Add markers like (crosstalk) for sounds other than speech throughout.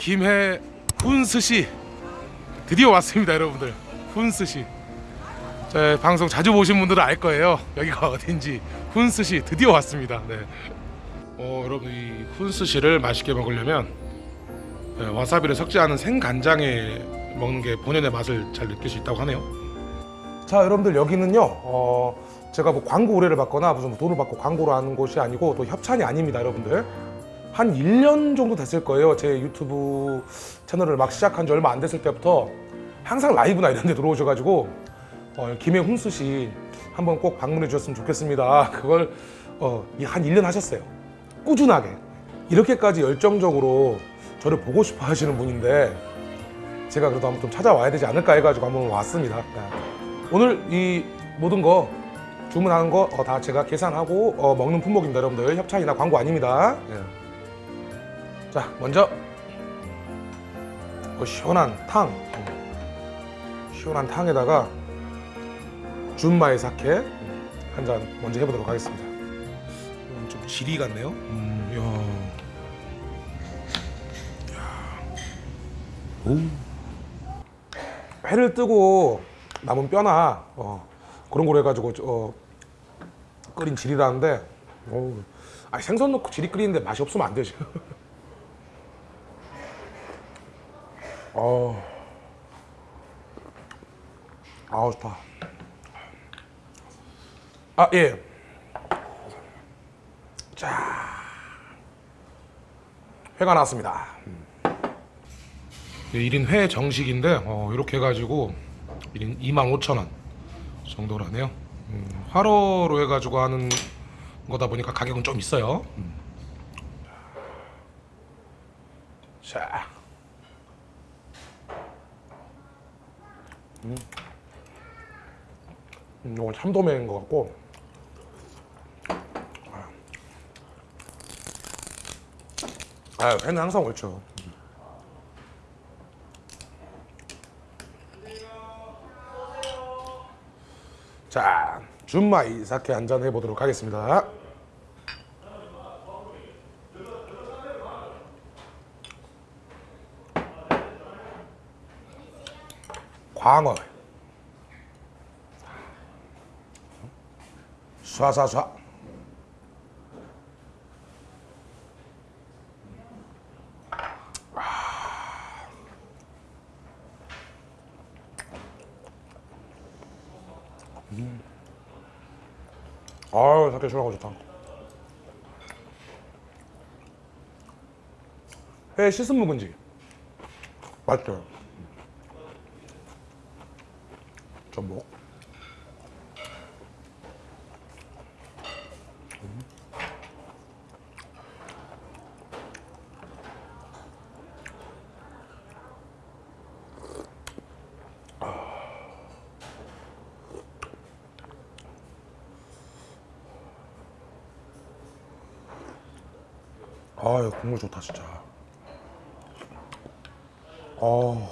김해 훈스시. 드디어 왔습니다 여러분들. 훈스시. 제 방송 자주 보신 분들은 알 거예요. 여기가 어딘지. 훈스시 드디어 왔습니다. 네. 어, 여러분 이 훈스시를 맛있게 먹으려면 네, 와사비를 섞지 않은 생간장에 먹는 게 본연의 맛을 잘 느낄 수 있다고 하네요. 자 여러분들 여기는요 어, 제가 뭐 광고 의뢰를 받거나 무슨 뭐 돈을 받고 광고를 하는 곳이 아니고 또 협찬이 아닙니다 여러분들 한 1년 정도 됐을 거예요. 제 유튜브 채널을 막 시작한 지 얼마 안 됐을 때부터 항상 라이브나 이런 데 들어오셔가지고 어, 김해 훈수 씨 한번 꼭 방문해 주셨으면 좋겠습니다. (laughs) 그걸 어, 이한 1년 하셨어요. 꾸준하게. 이렇게까지 열정적으로 저를 보고 싶어 하시는 분인데 제가 그래도 좀 찾아와야 되지 않을까 해가지고 한번 왔습니다. 네. 오늘 이 모든 거 주문하는 거 다 제가 계산하고 어, 먹는 품목입니다 여러분들. 협찬이나 광고 아닙니다. 네. 자 먼저 어, 시원한 탕 시원한 탕에다가 준마의 사케 한 잔 먼저 해보도록 하겠습니다 음, 좀 지리 같네요 음, 야. 야. 오. 회를 뜨고 남은 뼈나 어, 그런 걸 해가지고 어, 끓인 지리라는데 어우, 아니, 생선 넣고 지리 끓이는데 맛이 없으면 안 되지 (laughs) 어. 아우 좋다. 아 예. 자, 회가 나왔습니다. 1인 회 정식인데 어, 이렇게 해가지고 1인 25,000원 정도로 하네요. 음, 화로로 해가지고 하는 거다 보니까 가격은 좀 있어요. 음. 자. 음, 이건 참돔회인 것 같고. 아 회는 항상 옳죠. 자 준마 이 사케 한잔 해보도록 하겠습니다 광어 쏴쏴쏴. 아유 사케 시원하고 좋다. 회 씻은 묵은지. 맛있죠 전 아유 국물 좋다 진짜. 어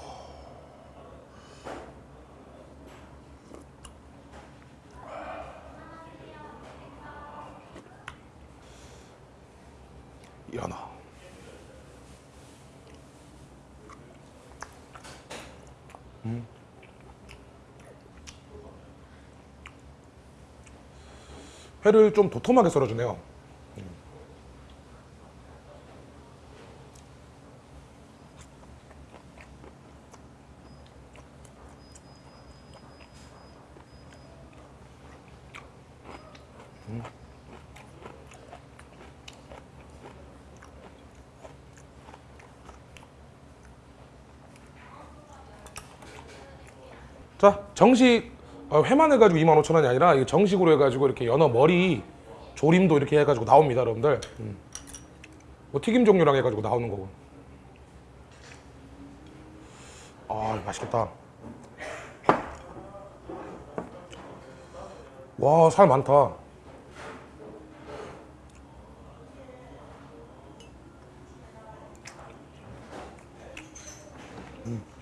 연어 음. 회를 좀 도톰하게 썰어주네요 자 정식 어, 회만 해가지고 25,000원이 아니라 정식으로 해가지고 이렇게 연어 머리 조림도 이렇게 해가지고 나옵니다 여러분들 음. 뭐 튀김 종류랑 해가지고 나오는 거고 아 맛있겠다 와 살 많다 음.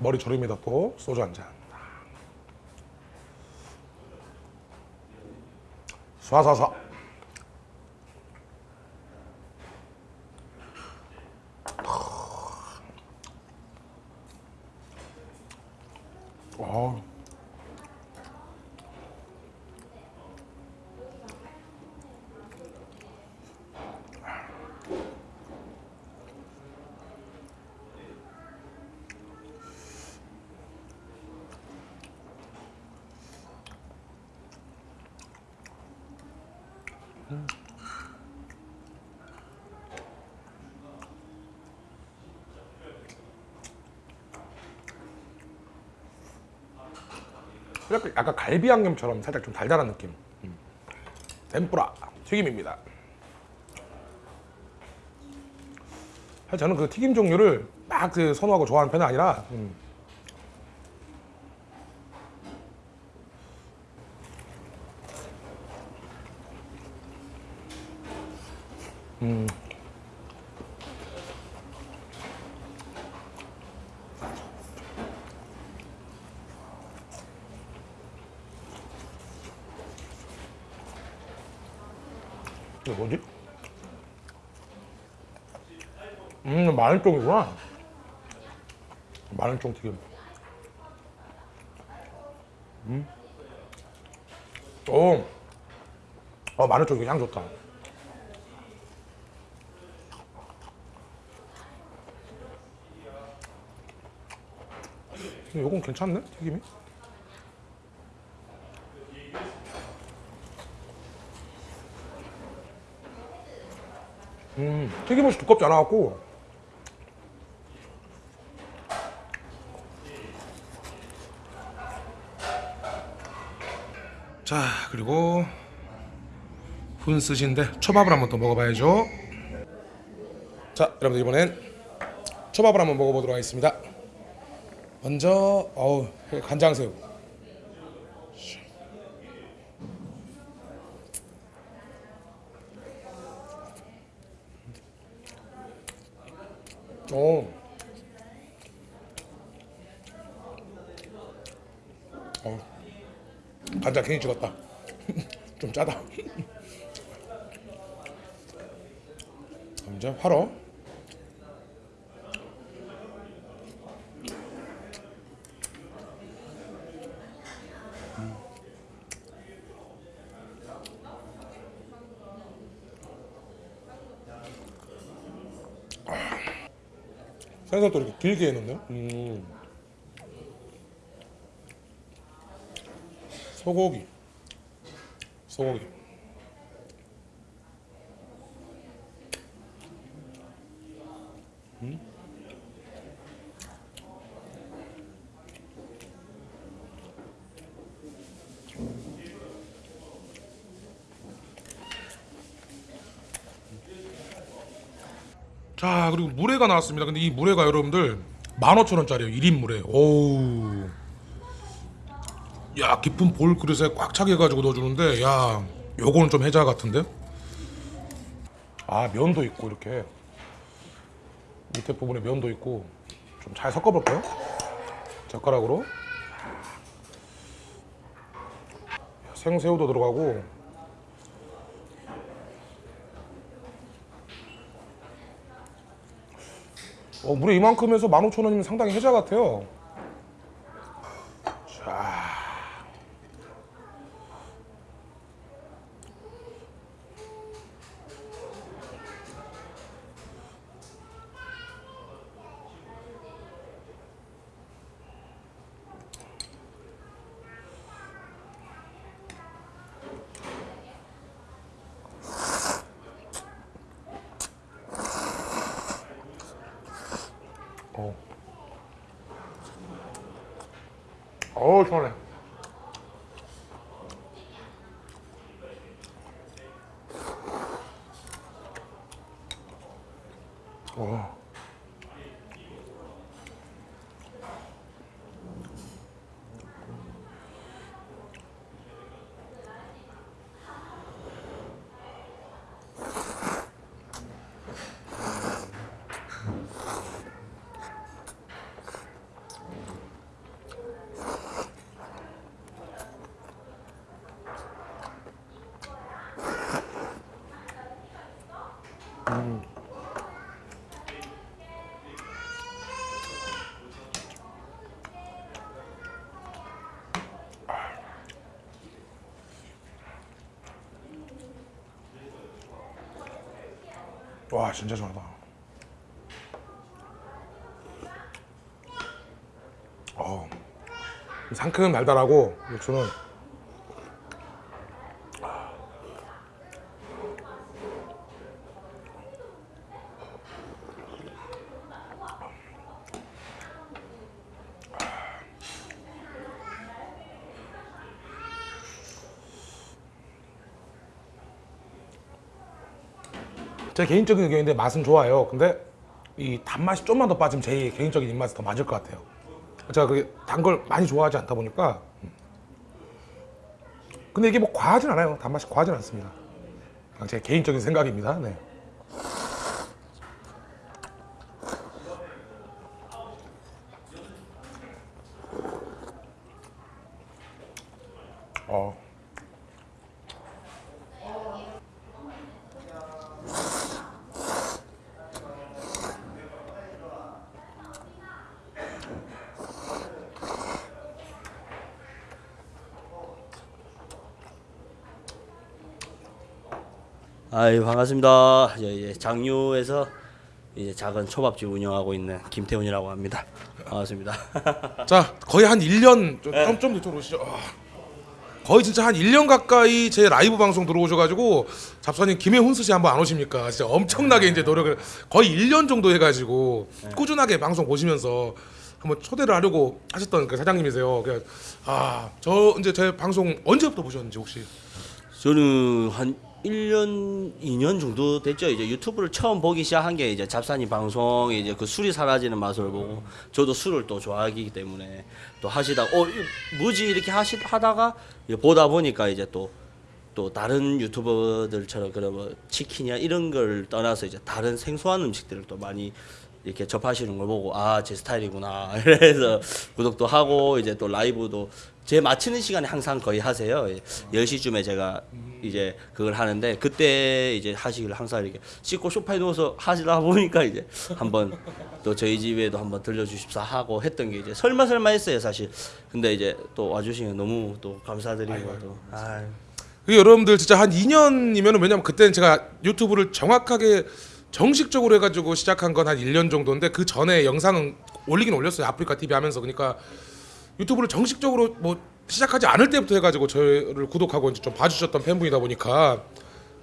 머리 조림에다 또 소주 한 잔. 쏴쏴쏴. 어. 이렇게 약간 갈비 양념처럼 살짝 좀 달달한 느낌. 음. 덴뿌라 튀김입니다. 사실 저는 그 튀김 종류를 막 그 선호하고 좋아하는 편은 아니라 음. 음. 이게 뭐지? 음, 마늘종이구나. 마늘종 튀김. 음. 오. 어, 마늘종 이거 향 좋다. 요건 괜찮네, 튀김이. 음, 튀김옷이 두껍지 않아갖고. 자 그리고 훈스시인데 초밥을 한번 더 먹어봐야죠. 자 여러분들 이번엔 초밥을 한번 먹어보도록 하겠습니다. 먼저 어우 간장새우 오. 어. 간장 괜히 찍었다. (laughs) 좀 짜다. (laughs) 이제 화로. 생선 또 이렇게 길게 해놓네요. 음. 소고기. 소고기. 자 그리고 물회가 나왔습니다. 근데 이 물회가 여러분들 15,000원짜리예요. 1인 물회. 오우. 야 깊은 볼 그릇에 꽉 차게 해가지고 넣어주는데 야 요거는 좀 해자 같은데? 아 면도 있고 이렇게 밑에 부분에 면도 있고 좀 잘 섞어볼까요? 젓가락으로 생새우도 들어가고 어, 물에 이만큼 해서 15,000원이면 상당히 혜자 같아요. 어우 시원해. 어. 와 진짜 시원하다. 어, 상큼 달달하고 육수는 제 개인적인 의견인데 맛은 좋아요. 근데 이 단맛이 좀만 더 빠지면 제 개인적인 입맛에 더 맞을 것 같아요. 제가 그게 단 걸 많이 좋아하지 않다 보니까. 음. 근데 이게 뭐 과하진 않아요. 단맛이 과하진 않습니다. 제 개인적인 생각입니다. 네. 아유 반갑습니다. 예, 예, 장유에서 이제 작은 초밥집 운영하고 있는 김태훈이라고 합니다. 반갑습니다. (laughs) 자 거의 한 1년 좀, 좀 이쪽으로 오시죠. 아, 거의 진짜 한 1년 가까이 제 라이브 방송 들어오셔가지고 잡사님 김해훈 스시 한번 안 오십니까? 진짜 엄청나게 이제 노력을 거의 1년 정도 해가지고 꾸준하게 방송 보시면서 한번 초대를 하려고 하셨던 그 사장님이세요. 아저 이제 제 방송 언제부터 보셨는지 혹시? 저는 한 1년, 2년 정도 됐죠. 이제 유튜브를 처음 보기 시작한 게 이제 잡사님 방송 이제 그 술이 사라지는 맛을 보고 저도 술을 또 좋아하기 때문에 또 하시다 어 뭐지 이렇게 하시 하다가 보다 보니까 이제 또 또 다른 유튜버들처럼 그런 뭐 치킨이야 이런 걸 떠나서 이제 다른 생소한 음식들을 또 많이 이렇게 접하시는 걸 보고 아 제 스타일이구나 (laughs) 그래서 구독도 하고 이제 또 라이브도 제 마치는 시간에 항상 거의 하세요. 10시쯤에 제가 이제 그걸 하는데 그때 이제 하시길 항상 이렇게 씻고 소파에 누워서 하시다 보니까 이제 한번 또 저희 집에도 한번 들려주십사 하고 했던 게 이제 설마 설마 했어요 사실. 근데 이제 또 와주시면 너무 또 감사드리고 또. 아유. 그 여러분들 진짜 한 2년이면 왜냐면 그때는 제가 유튜브를 정확하게 정식적으로 해가지고 시작한 건 한 1년 정도인데 그 전에 영상은 올리긴 올렸어요. 아프리카 TV 하면서. 그러니까 유튜브를 정식적으로 뭐 시작하지 않을 때부터 해가지고 저를 구독하고 이제 좀 봐주셨던 팬분이다 보니까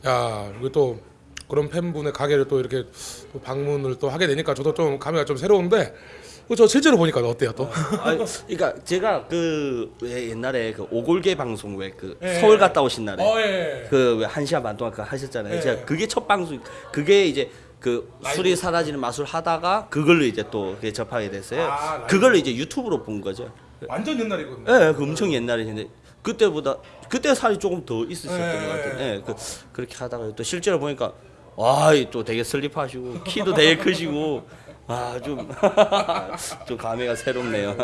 야 이거 또 그런 팬분의 가게를 또 이렇게 또 방문을 또 하게 되니까 저도 좀 감회가 좀 새로운데 그저 실제로 보니까 어때요 또? 아니, 그러니까 제가 그왜 옛날에 그 오골계 방송 왜그 예, 서울 예. 갔다 오신 날에 예. 그왜한 시간 반 동안 그 하셨잖아요. 예. 제가 그게 첫 방송 그게 이제 그 술이 사라지는 맛을 하다가 그걸로 이제 또 접하게 됐어요. 아, 라이브. 그걸로 이제 유튜브로 본 거죠. 완전 옛날이거든요. 예, 그 엄청 옛날이는데 그때보다 그때 살이 조금 더 있으셨던 예, 것 같아요. 예. 예, 그 그렇게 하다가 또 실제로 보니까 와, 또 되게 슬립하시고 키도 되게 크시고 아, 좀 (laughs) 좀 감회가 새롭네요.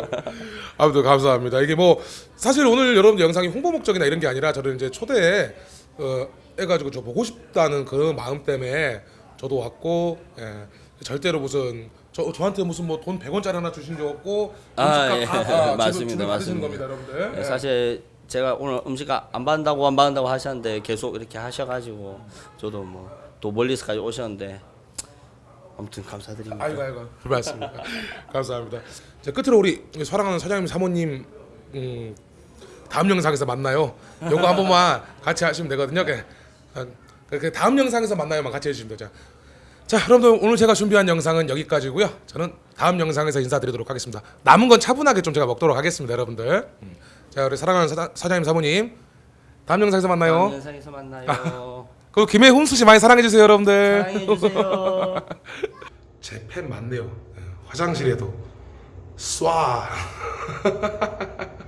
아무튼 감사합니다. 이게 뭐 사실 오늘 여러분들 영상이 홍보 목적이나 이런 게 아니라 저를 이제 초대해 어, 해가지고 저 보고 싶다는 그 마음 때문에 저도 왔고 예, 절대로 무슨 저 저한테 무슨 뭐 돈 100원짜리 하나 주신 적 없고 아, 음식값 예. 다, 다 (laughs) 맞습니다, 받으시는 겁니다, 맞습니다. 여러분들. 네, 예. 사실 제가 오늘 음식 안 받는다고 안 받는다고 하셨는데 계속 이렇게 하셔가지고 저도 뭐 또 멀리서까지 오셨는데 아무튼 감사드립니다. 아이고 아이고 맞습니다. (laughs) 감사합니다. 자 끝으로 우리 사랑하는 사장님 사모님 음, 다음 영상에서 만나요. 요거 한 번만 같이 하시면 되거든요. 그, 그, 그 다음 영상에서 만나요만 같이 해주시면 되죠. 자 여러분들 오늘 제가 준비한 영상은 여기까지고요. 저는 다음 영상에서 인사드리도록 하겠습니다. 남은 건 차분하게 좀 제가 먹도록 하겠습니다, 여러분들. 음. 자 우리 사랑하는 사장, 사장님 사모님 다음 영상에서 만나요. 다음 영상에서 만나요. 그리고 김해훈 씨 많이 사랑해 주세요, 여러분들. 사랑해 주세요. (laughs) 제팬 많네요. 예, 화장실에도 쏴. (laughs)